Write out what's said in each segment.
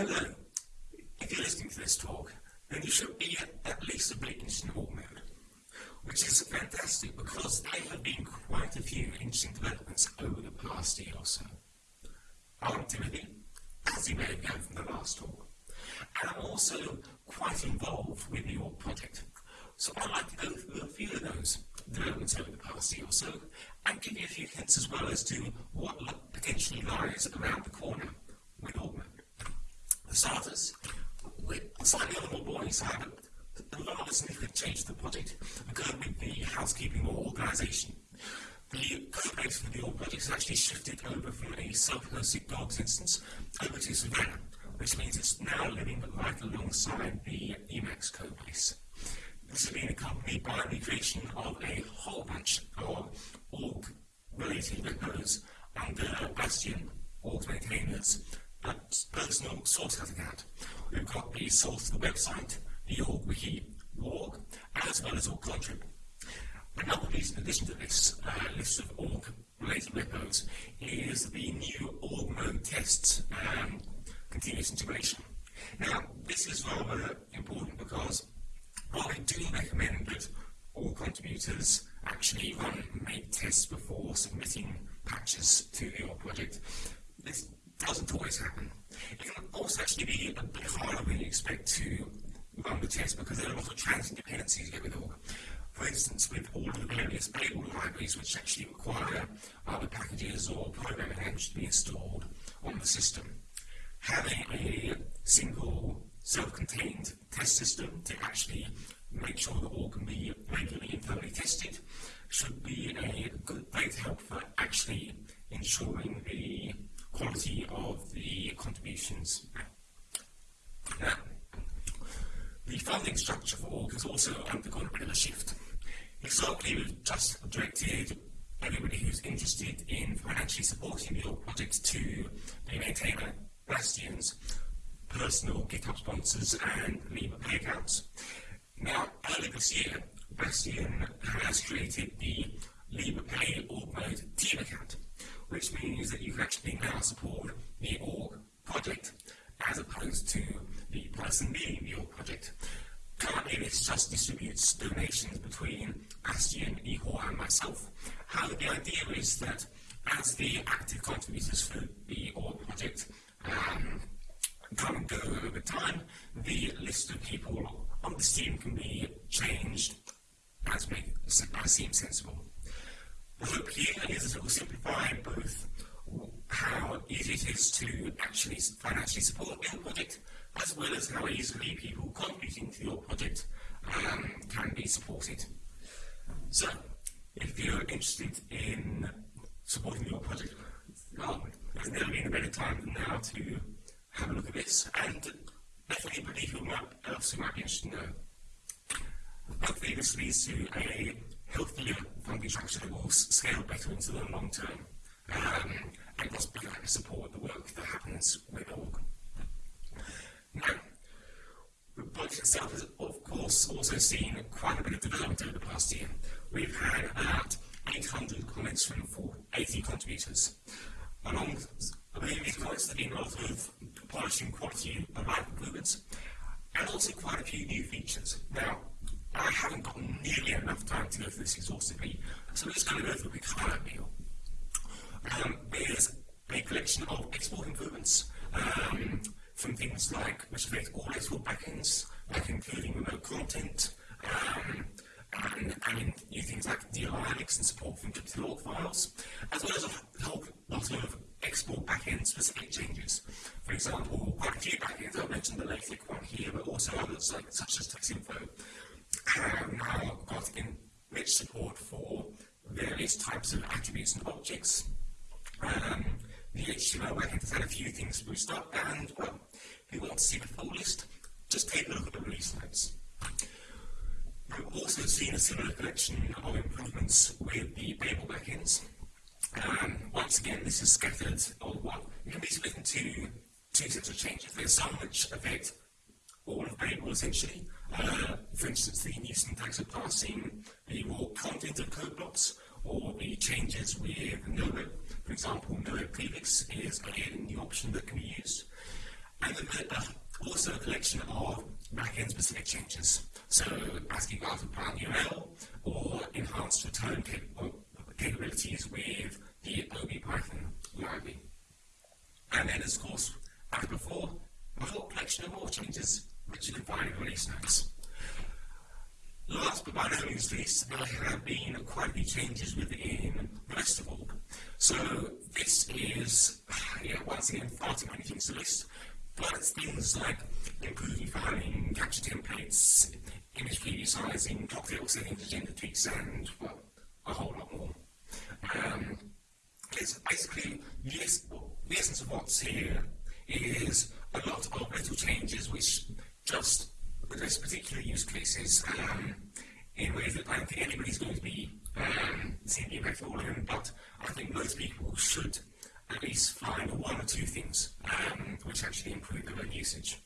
Hello. If you're listening to this talk, then you should be at least a in org mode, which is fantastic because there have been quite a few interesting developments over the past year or so. I'm Timothy, as you may have known from the last talk, and I'm also quite involved with org project. So I'd like to go through a few of those developments over the past year or so, and give you a few hints as well as to what potentially lies around the corner with org mode. For starters, with slightly on the boring side, a lot of significant changes to the project occurred with the housekeeping or organisation. The code for the org project has actually shifted over from a self-hosted Gogs instance over to Savannah, which means it's now living right alongside the Emacs code base. This has been accompanied by the creation of a whole bunch of org related repos under Bastien org maintainers personal source code account. We've got the source of the website, the org wiki Worg, as well as org contrib. Another piece in addition to this uh, list of org related repos is the new org mode tests and continuous integration. Now, this is rather important because while I do recommend that all contributors actually run make tests before submitting patches to your project, this doesn't always happen. It can also actually be a bit harder than you expect to run the test because there are a lot of transient dependencies with org. For instance, with all the various Babel libraries which actually require other packages or programming language to be installed on the system, having a single self-contained test system to actually make sure that all can be regularly and thoroughly tested should be a good way to help for actually ensuring the quality of the contributions. Now, the funding structure for org has also undergone a bit of a shift. Historically, we've just directed everybody who's interested in financially supporting org project to the maintainer Bastien's personal GitHub sponsors and Liberapay accounts. Now, earlier this year, Bastien has created the Liberapay org mode team account, which means that you can actually now support the org project as opposed to the person leading the org project. Currently, this just distributes donations between Bastien, Ihor, and myself. However, the idea is that as the active contributors for the org project um, come and go over time, the list of people on the team can be changed as, make, as seems sensible. Hope here is that it will simplify both how easy it is to actually financially support the project, as well as how easily people contributing to your project um, can be supported. So, if you're interested in supporting your project, well, there's never been a better time than now to have a look at this and let anybody who might, else who might be interested know. Hopefully this leads to a healthier funding structure that will scale better into the long term um, and possibly support the work that happens with org. Now, the project itself has of course also seen quite a bit of development over the past year. We've had about 800 comments from 80 contributors. Along with these comments have been a lot of polishing quality life improvements and also quite a few new features. Now, I haven't got nearly enough time to go through this exhaustively, so I'm just going to go through a quick highlight reel. Um, there's a collection of export improvements um, from things like which affect all export backends, like including remote content, um, and, and new things like DOI links and support from log files, as well as a whole lot of export backend specific changes. For example, quite a few backends, I mentioned the LaTeX one here, but also others like such as Texinfo have now got rich support for various types of attributes and objects. Um, the HTML backend has had a few things boost up, and well, if you want to see the full list, just take a look at the release notes. We've also seen a similar collection of improvements with the Babel backends. Um, once again, this is scattered, or what it can be split into two sets of changes. There's some which affect all of Babel essentially. Uh, for instance, the new syntax of parsing the raw content of code blocks, or the changes with NoWeb. For example, NoWeb prefix is again the option that can be used. and then uh, also a collection of backend specific changes. So asking us to plan URL or enhanced return capabilities with the OB-Python library. And then, of course, as before, a whole collection of more changes which you can find in release notes. Last but by no means least, there have been quite a few changes within the rest of org. So this is, yeah, once again, far too many things to list, but it's things like improving filing, capture templates, image preview sizing, cocktail settings, agenda tweaks, and, well, a whole lot more. Um, it's basically, the, the essence of what's here is a lot of little changes which just address particular use cases um, in ways that I don't think anybody's going to be um, seeing the all of them, but I think most people should at least find one or two things um, which actually improve their own usage.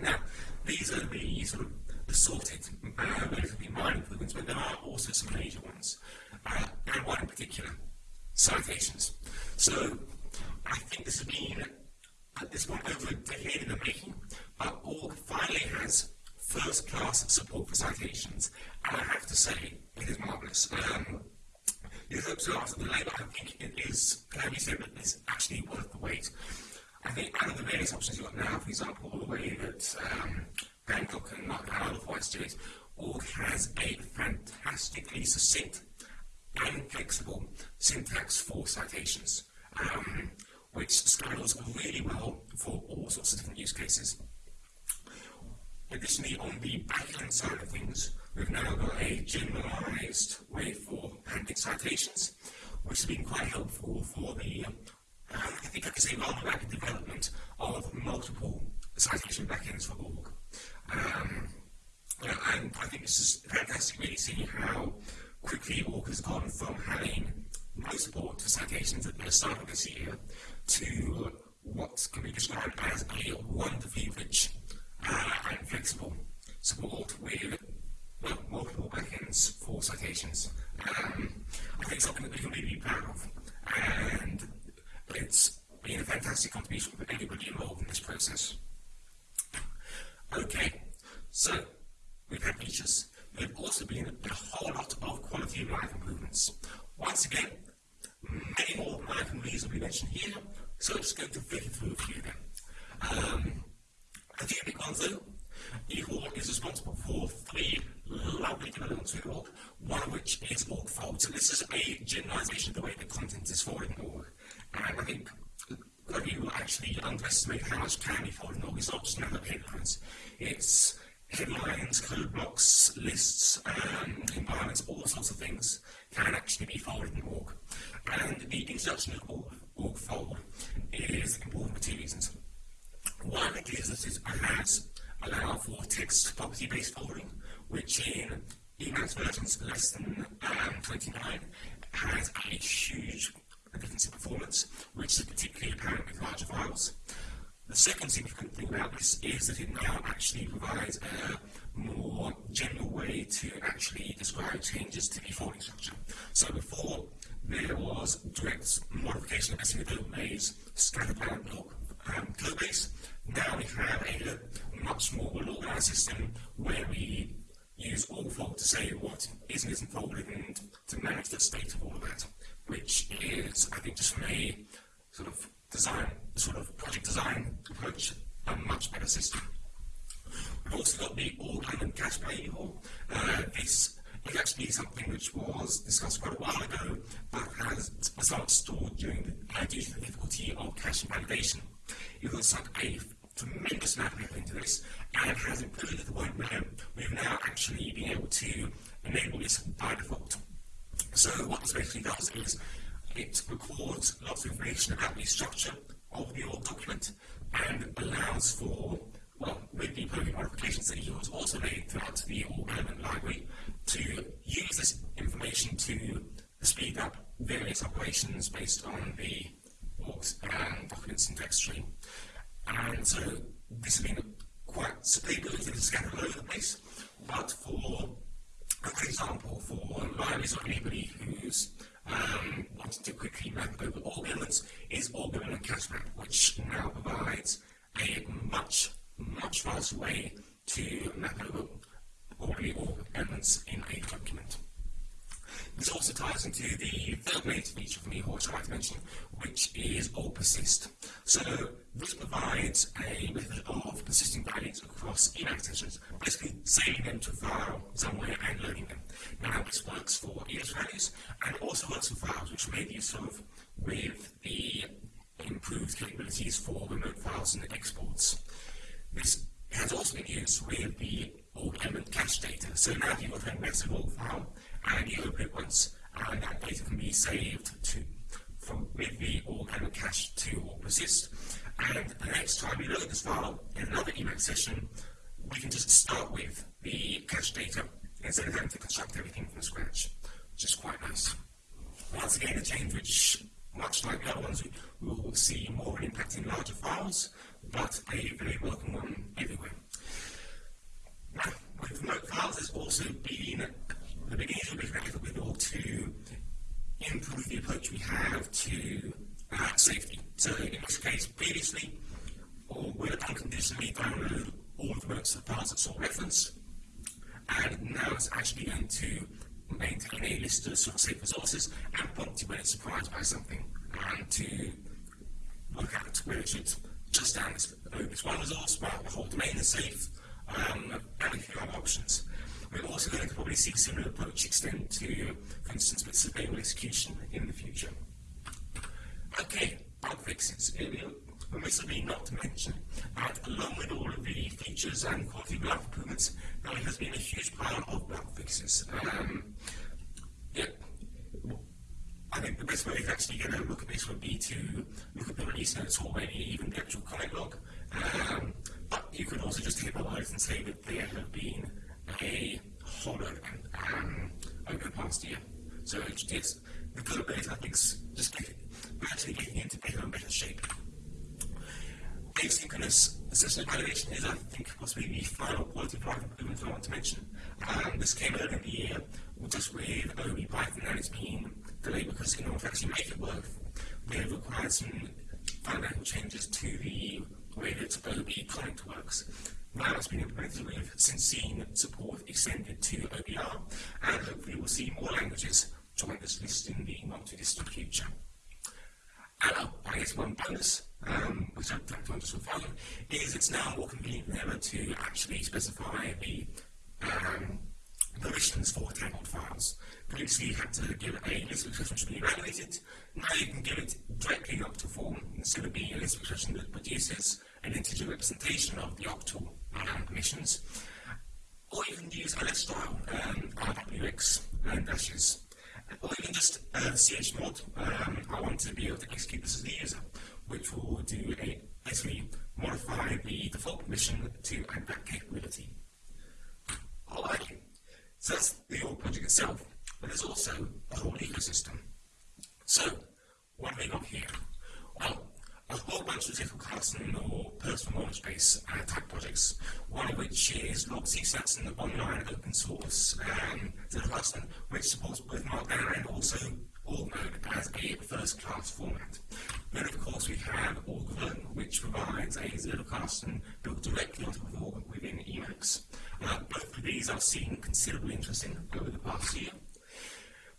Now, these are the sort of assorted, uh, relatively minor improvements, but there are also some major ones, uh, and one in particular, citations. So, I think this has been at this point over a decade in the making, but org finally has first class support for citations, and I have to say, it is marvelous. Um, it hopes to after the labour, I think it is, can be said that it's actually worth the wait. I think out of the various options you've got now, for example, the way that um, Bangkok and Mark otherwise do it, Org has a fantastically succinct and flexible syntax for citations. Um, which scales really well for all sorts of different use cases. Additionally, on the backend side of things, we've now got a generalized way for handling citations, which has been quite helpful for the, um, I think I can say, rather rapid development of multiple citation backends for org. Um, and I think this is fantastic really seeing how quickly org has gone from having no support for citations at the start of this year to what can be described as a wonderfully rich and flexible support with well, multiple backends for citations. Um, I think something that we can really be proud of. And it's been a fantastic contribution for everybody involved in this process. Okay, so we've had features. There have also been a whole lot of quality of life improvements. Once again, many more than I can reasonably mention here, so I'm just going to flick through a few of them. Um, a few big ones though. Ihor is responsible for three lovely developments with org, one of which is org fold. So this is a generalization of the way the content is folded in org. And I think that you actually underestimate how much can be folded in org. It's not just another headlines. It's headlines, code blocks, lists, um, environments, all sorts of things can actually be folded in org. And the introduction of org, org fold is important for two reasons. One it allows allow for text property based folding, which in Emacs versions less than um, 29 has a huge difference in performance, which is particularly apparent with larger files. The second significant thing about this is that it now actually provides a more general way to actually describe changes to the folding structure. So before, there was direct modification of a single domain's scatterplan block um, code base. Now we have a much more organized system where we use org fold to say what is and isn't folded and to manage the state of all of that, which is, I think, just from a sort of design, sort of project design approach, a much better system. We've also got the org element cache by Uh, this is actually something which was discussed quite a while ago, but has not stored during the, uh, due to the difficulty of cache validation. It was sunk a tremendous amount of effort into this and has improved to the point we've now actually been able to enable this by default. So what this basically does is it records lots of information about the structure of the org document and allows for, well, with the programming modifications that he has also made throughout the org element library, to use this information to speed up various operations based on the org's um, document syntax tree. And so this has been quite stable, it's scattered all over the place, but for, for example, for libraries or anybody who's um, wanted to quickly map over all elements is org element cache map, which now provides a much, much faster way to map over all elements in a document. This also ties into the third major feature for me, which I like to mention, which is org persist. So this provides a method of persisting values across sessions, basically saving them to a file somewhere and loading them. Now this works for ES values and also works for files which may be used with the improved capabilities for remote files and exports. This has also been used with the org element cache data. So now you've got a massive file and you open it once, and that data can be saved to from with the element cache to persist. And the next time we load this file in another Emacs session, we can just start with the cache data instead of having to construct everything from scratch, which is quite nice. Once again, a change which, much like the other ones, we will see more impact in larger files, but a very welcome one everywhere. Files, there's also been the big effort with all to improve the approach we have to uh, safety. So in this case, previously, or would unconditionally download all the works of files that saw reference, and now it's actually going to maintain a list of sort of safe resources and prompt you when it's surprised by something, and to work out where it should just down this, this one resource, while the whole domain is safe, um, few options. We're also going to probably see similar approach extend to, for instance, with surveillance execution in the future. Okay, bug fixes. Permissibly not to mention that along with all of the features and quality of life improvements, there has been a huge pile of bug fixes. Um, yeah, I think the best way to actually get a look at this would be to look at the release notes already, even the actual comment log. Um, you could also just words and say that there have been a lot um, over the past year. So it's the code base, I think, is just actually getting into better and better shape. Asynchronous assisted validation is, I think, possibly the final quality life improvement I want to mention. Um, this came earlier in the year just with OB Python and it's been delayed because in order to actually make it work, they have required some fundamental changes to the way that OB comint works. Now it's been implemented with since seen support extended to OBR, and hopefully we'll see more languages join this list in the not too distant future. And uh, I guess one bonus, um, which I'd like to understand follow, is it's now more convenient than ever to actually specify the um, permissions for tangled files. Previously you had to give a list of expressions to be evaluated. Now you can give it directly in octal form instead of being a list of expressions that produces an integer representation of the octal um, permissions. Or you can use ls style, um, RWX and dashes. Or even just uh, chmod. Um, I want to be able to execute this as the user, which will do a basically modify the default permission to add that capability. Alright. So that's the whole project itself, but there's also a whole ecosystem. So, what have we got here? Well, a whole bunch of different custom or personal knowledge base uh, type projects, one of which is Logseq an online open source um, which supports both Markdown and also org mode as a first class format. Then of course we have org-roam, which provides a Zettelkasten built directly onto the org within Emacs. Both of these are seen considerably interesting over the past year.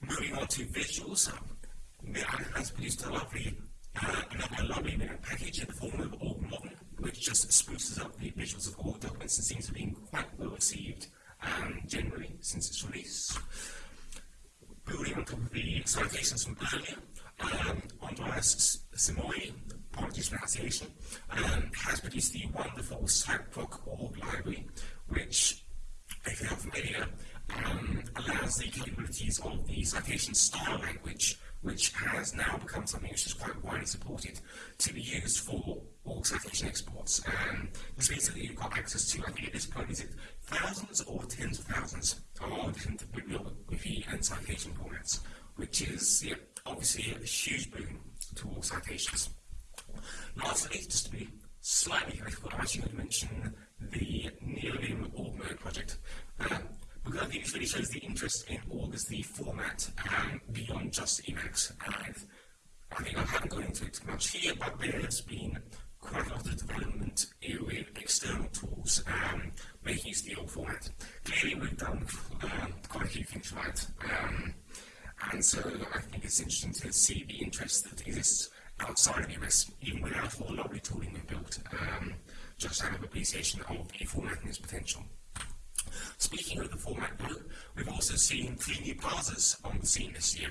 Moving on to visuals, um, has produced a lovely, uh, another lovely package in the form of org modern, which just spruces up the visuals of org documents and seems to be quite well received um, generally since its release. Building on top of the citations from earlier, um, Andreas Simonyi, apologies pronunciation, um, has produced the wonderful citeproc-org library, which, if you're not familiar, um, allows the capabilities of the citation style language, which has now become something which is quite widely supported, to be used for all citation exports. Um, this means that you've got access to, I think at this point, is it thousands or tens of thousands of different bibliography and citation formats, which is yeah, obviously a huge boon to all citations. Lastly, just to be slightly critical, I'm actually going to mention the Neovim org mode project. Um, because I think this really shows the interest in org as the format um, beyond just Emacs. And I think I haven't gone into it much here, but there has been quite a lot of development with external tools um, making use of the old format. Clearly, we've done uh, quite a few things right. Um, and so I think it's interesting to see the interest that exists outside of US, even without all the lovely tooling we've built, um, just out of appreciation of the format and its potential. Speaking of the format though, we've also seen three new parsers on the scene this year.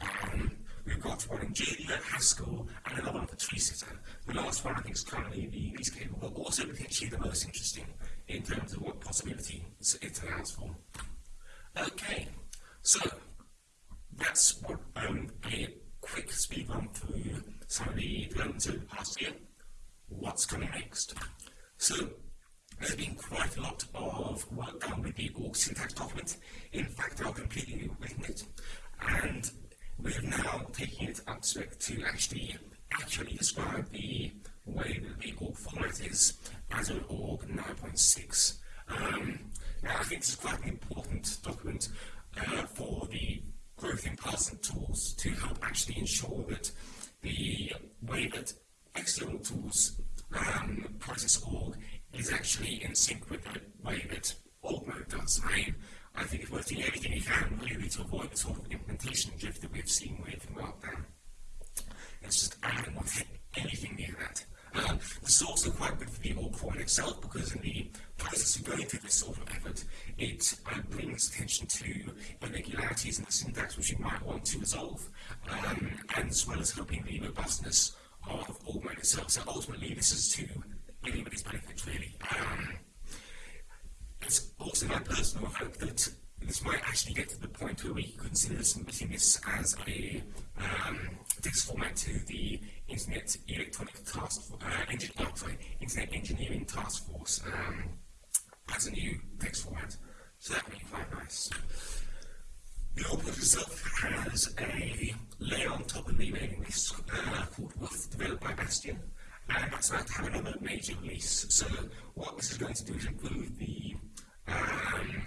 Um, we've got one in Julia, Haskell, and another one for TreeSitter. The last one I think is currently the least capable, but also potentially the most interesting in terms of what possibility it allows for. Okay, so that's what um, a quick speed run through some of the developments over the past year. What's coming next? So there's been quite a lot of work done with the org syntax document. In fact, I've completely rewritten it, and we're now taking it up to, to actually accurately describe the way that the org format is as an org 9.6. Um, now, I think this is quite an important document uh, for the growth in Parson tools to help actually ensure that the way that external tools um, process org is actually in sync with the way that org mode does. I I think it's worth doing everything you can really to avoid the sort of implementation drift that we've seen with Markdown. It's just, I don't want anything near that. Um, this is also quite good for the org form itself because in the process of going through this sort of effort, it uh, brings attention to irregularities in the syntax which you might want to resolve, um, and as well as helping the robustness of org mode itself. So ultimately, this is to everybody's benefit, really. Um, it's also my personal hope that this might actually get to the point where we consider submitting this as a um, text format to the Internet Electronic Task uh, engine, oh, sorry, Internet Engineering Task Force um, as a new text format. So that would be quite nice. The output itself has a layer on top of the mailing list uh, called WOOF, developed by Bastien, and that's about to have another major release. So what this is going to do is improve the um,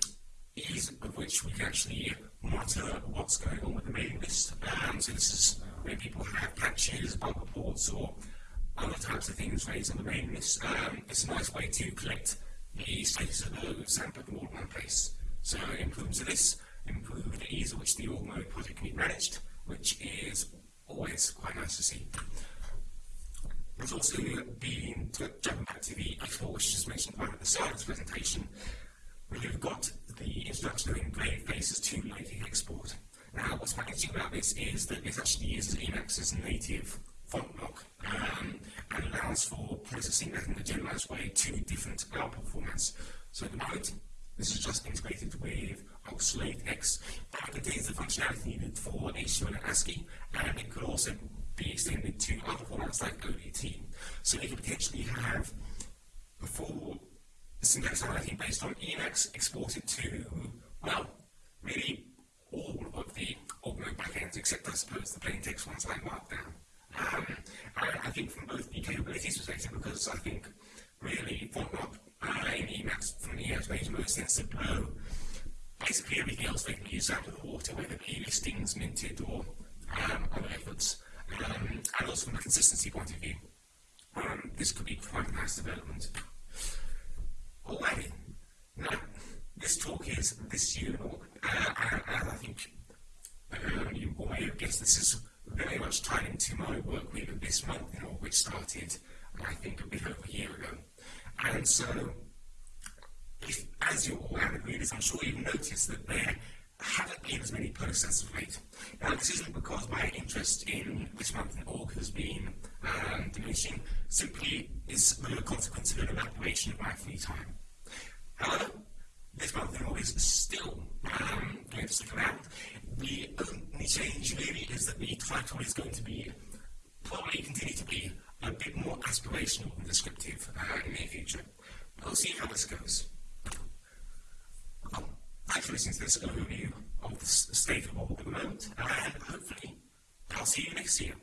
ease of which we can actually monitor what's going on with the mailing list. Um, so this is where people have patches, bug reports, or other types of things raised on the mailing list. Um, it's a nice way to collect the status of those and put them all in one place. So improvements of this improve the ease at which the org mode project can be managed, which is always quite nice to see. There's also been, jumping back to the export, which is mentioned right at the start of this presentation, we've got the introduction of engraved faces to native export. Now, what's interesting about this is that it actually uses Emacs's native font lock um, and allows for processing that in a generalized way to different output formats. So at the moment, this is just integrated with ox-latex, it contains the functionality needed for HTML and ASCII, and it could also be extended to other formats like ODT. So you could potentially have a full syntax analytic based on Emacs exported to, well, really all of the Augment backends, except I suppose the plain text ones like Markdown. Um, I think from both the capabilities perspective, because I think really FontMark uh, in Emacs from the makes most sense blow basically everything else they can use out of the water, whether it be listings, minted, or um, other efforts. Um, and also from a consistency point of view, um, this could be quite a nice development. Alrighty, now this talk is this year, uh, and, and I think um, you may have guessed this is very much tied into my work with this month, you know, which started, I think, a bit over a year ago. And so, if, as you're all avid readers, I'm sure you've noticed that there haven't been as many posts as of late. Now, this isn't because my interest in this month in org has been um, diminishing, simply is a consequence of an evaporation of my free time. However, this month in org is still um, going to stick around. The only change really is that the title is going to be, probably continue to be, a bit more aspirational and descriptive uh, in the near future. We'll see how this goes. Thanks for listening to this overview of the state of all at the moment, and hopefully I'll see you next year.